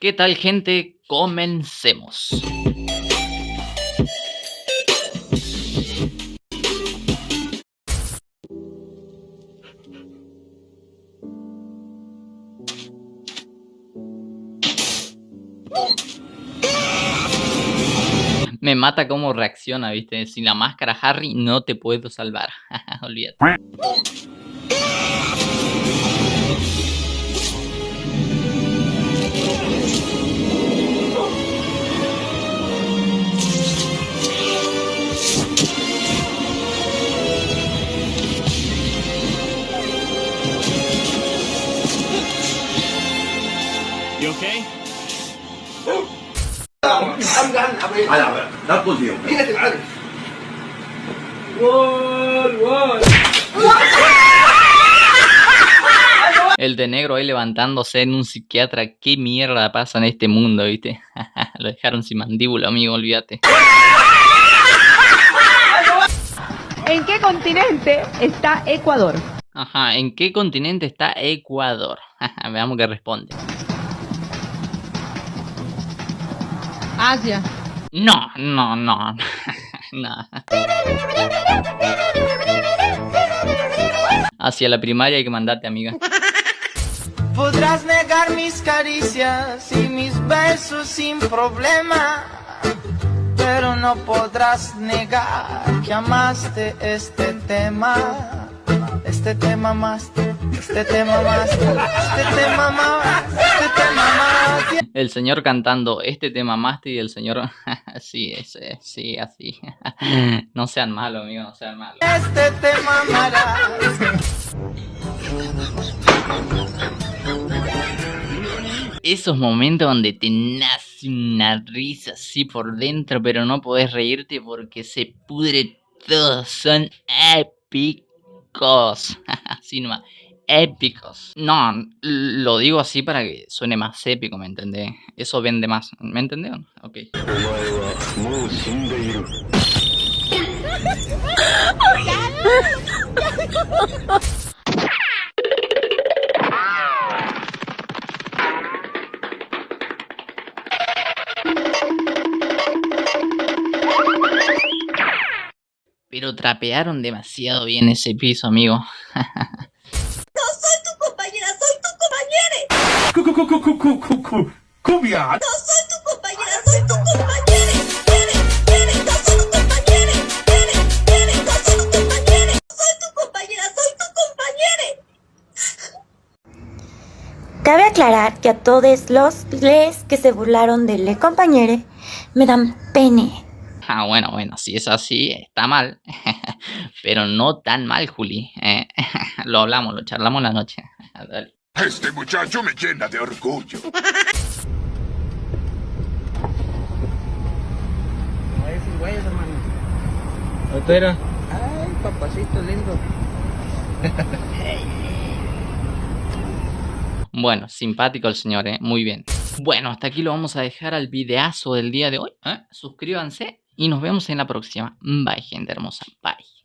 ¿Qué tal gente? Comencemos. Me mata cómo reacciona, viste. Sin la máscara Harry no te puedo salvar. Olvídate. You okay? I'm done. I'm done. That was you. El de negro ahí levantándose en un psiquiatra. ¿Qué mierda pasa en este mundo, viste? Lo dejaron sin mandíbula, amigo, olvídate. ¿En qué continente está Ecuador? Ajá, ¿en qué continente está Ecuador? Veamos qué responde. Asia. No, no, no. no. Hacia la primaria hay que mandarte, amiga. Podrás negar mis caricias y mis besos sin problema, pero no podrás negar que amaste este tema, este tema más, este tema más, este tema más, este tema más. El señor cantando este tema master y el señor... sí, ese, sí, así. no sean malos, amigo, no sean malos. Este tema. Esos momentos donde te nace una risa así por dentro, pero no podés reírte porque se pudre todo. Son épicos. así nomás. Épicos. No, lo digo así para que suene más épico, ¿me entendés? Eso vende más. ¿Me entendés? Ok. Pero trapearon demasiado bien ese piso, amigo. compañera, soy tu compañera. Cu- cu- cu- cu- cu- cu- cu- cu- Cubia. No soy tu compañera, soy tu compañera. Quiere, quiere, no. Soy tu compañera, soy tu compañera. Cabe aclarar que a todos los les que se burlaron de Le Compañere me dan pene. Ah, bueno, bueno, si es así, está mal. Pero no tan mal, Juli. Eh, lo hablamos, lo charlamos la noche. Dale. Este muchacho me llena de orgullo. esos güeyes, hermano. Ay, papacito lindo. Bueno, simpático el señor, ¿eh? Muy bien. Bueno, hasta aquí lo vamos a dejar al videazo del día de hoy. ¿eh? Suscríbanse y nos vemos en la próxima. Bye, gente hermosa. Bye.